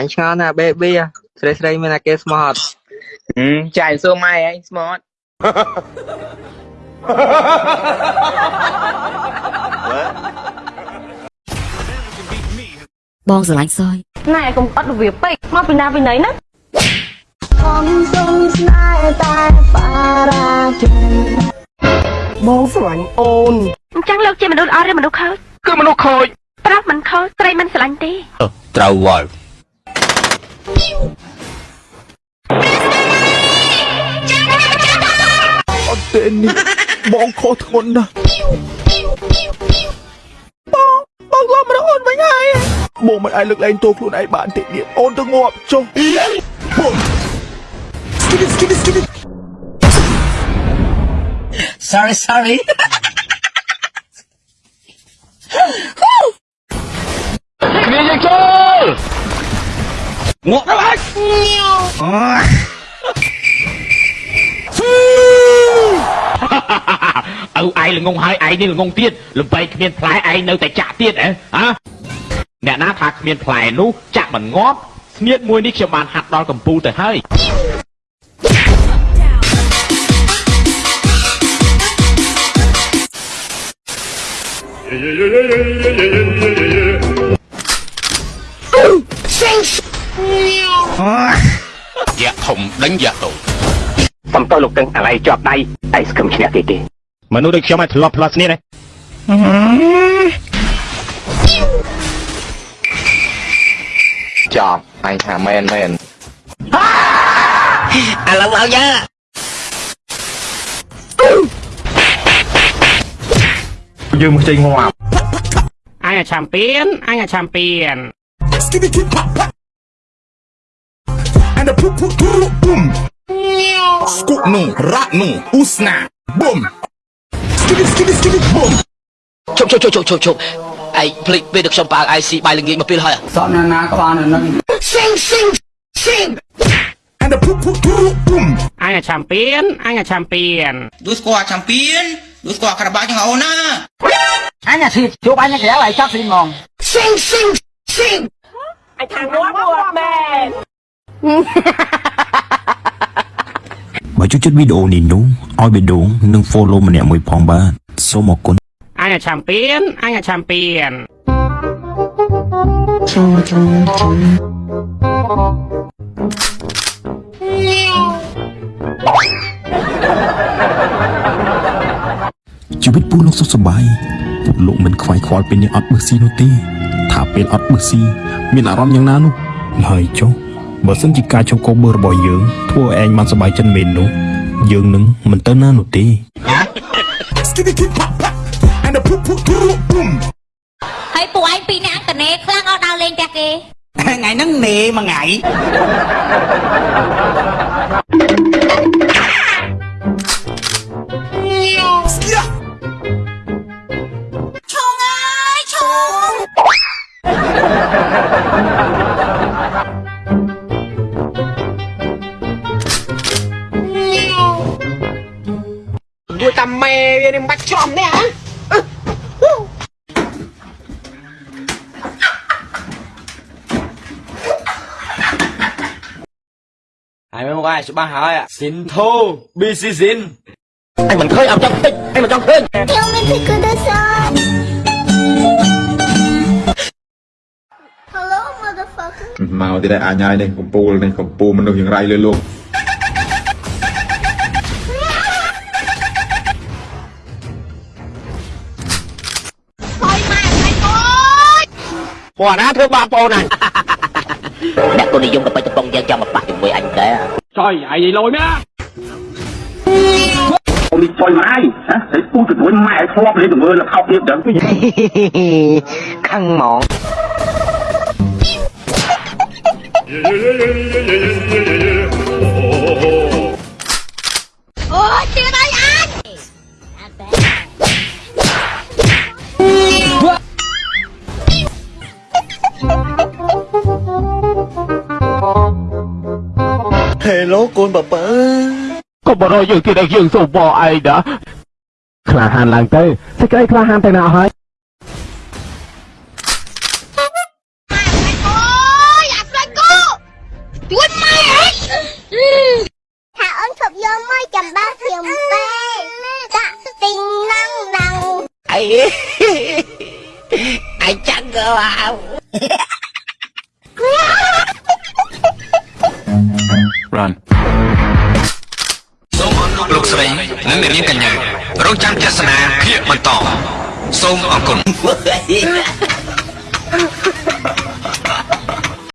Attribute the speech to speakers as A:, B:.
A: អញឆ្ងល់ណាស់ baby ស្រីស្រីមានតែគេស្មោះអត់
B: ហឹមចាយសួរម៉ែឯងស្មត
C: បងស្រឡាញ់សយ
D: ណែកុំអត់របៀបពេកមកពីណាពីណីណា
E: បងស្រឡាញ់អូន
D: អញ្ចឹងលោកជាមនុស្សអត់ឬមនុស្សខូច
B: គឺមនុស្សខូច
D: ប្រាប់មិនខូចស្រីមិនស្រឡាញ់ទេ
F: ត្រូវហើយ
E: អត់ទេនេះបងខុសធ្ងន់ណាស់បងបងលាប់រកអូនវិញហើយបងមិនអាចលើកលែងទោសខ្លួនឯងបានទេទៀតអូនទៅងាប់ចុះបងស្គីស្គីស្គី
F: sorry sorry
B: គ្នាយើងចូល
F: ងក់ទៅហើយ
G: ឪឯងល្ងងហើយឯងនេះល្ងងទៀតលំបែកគ្មានផ្លែឯងនៅតែចាក់ទៀតហ៎ហ៎អ្នកណាថាគ្មានផ្លែនោះចាក់មិនងាប់ស្នៀតមួយនេះខ្ញុំបានហាត់ដល់កំពូលទៅហើយ
F: យ៉ា ក់ធំដេញយ៉ាក់តូច
B: សំទៅលោកទឹងអាឡៃជាប់ដៃដៃស្គឹមឈ្នះគេគេ
G: មនុស្សដូចខ្ញុំឲ្យធ្លាប់ផ្លាស់ស្នៀតហ៎
A: ចប់អញថាមែនមែន
F: ឥឡូវឲ្យយ៉ា
B: យើងមកចេញងាប់
G: អញអាឆាំពៀនអញអាឆាំពៀន
E: Skibidi kip pop pop. And the poop poop poop boom. Scoop no, rat no, usna, boom. Skibidi skibidi skibidi boom.
F: ជប់ជប់ជប់ជប់ជប់ជប់ឯងភ្លេចពេលដែលខ្ញុំបើក IC បាយល្ងាចមកពេលហើយ
E: Sing sing sing. And the poop poop poop boom.
G: អញអាឆាំពៀនអញអាឆាំពៀន
H: ដួសស្គាល់ឆាំពៀនដួសស្គាល់ការបាក់ជាងអូនណា
E: Sing sing sing.
I: បើចូ លចិត្តវីដេអូនេះនោះឲ្យបេដងនិង follow ម្នាក់មួយផងបាទសូមអរគុណ
G: អញអាឆាំពៀនអញអាឆាំពៀន
I: ជីវិតពូលោកសុខសប្បាយពូលោកមិនខ្វាយខ្វល់ពេលនេះអត់បឹសស៊ីនោះទេ ថាពេលអត់បឹសស៊ីមានអារម្មណ៍យ៉ាងណានោះហើយចុះ បើសិនជាការចូលកូបឺរបស់យើងធ្វើឲ្យឯងបានសប្បាយចិត្តមែននោះយើងនឹងមិនទៅណានោះទេ
E: Skibidi kip pop pop. And the poop poop poop boom.
C: ហើយពួកឯងពីរនាក់តនេខ្លាំងអត់ដល់លេងផ្ទះគេ
H: ថ្ងៃហ្នឹងនេមួយថ្ងៃ
B: មួយតាមម៉ែវានេះមិនបាច់ច្រំនេះហ៎
A: ហើយមើលមកអាយច្បាស់ហើយស៊ីនធូ BC ស៊ីន
F: ឯងមិនឃើញអត់ចង់តិចឯងមិនចង់ឃើញ
J: មកទៀតហើយអញហើយនេះកំពូលនេះកំពូលមនុស្សយ៉ាងไรលើលោក
B: ពួកណាធ្វើបាបបងអូនអញ
F: អ្នកគុណនិយមទៅបិទកំប៉ុងយើងចាំមកប៉ះជាមួយអញដែរ
G: ចុយឯងនិយាយលយមែន
B: អូននេះចុយម៉ាយហ៎ហើយពូទៅវិញម៉ែឲ្យធ្លាប់លេងទៅមើលលខោទៀតដឹង
A: ខឹងហ្មង
C: អូ
E: Hello កូនបបើ
G: កុំបរោយើងទៀតឯងយើងសូមបអឯងណាក្លាហានឡើងទៅសេចក្តីក្លាហានទៅណាហើយ
C: អីអ
B: ញចាំក៏អោ
K: Run
B: សូមអរគុណលោកស្រីនិងអ្នកនាងកញ្ញារងចាំទស្សនាភាគបន្តសូមអរគុណ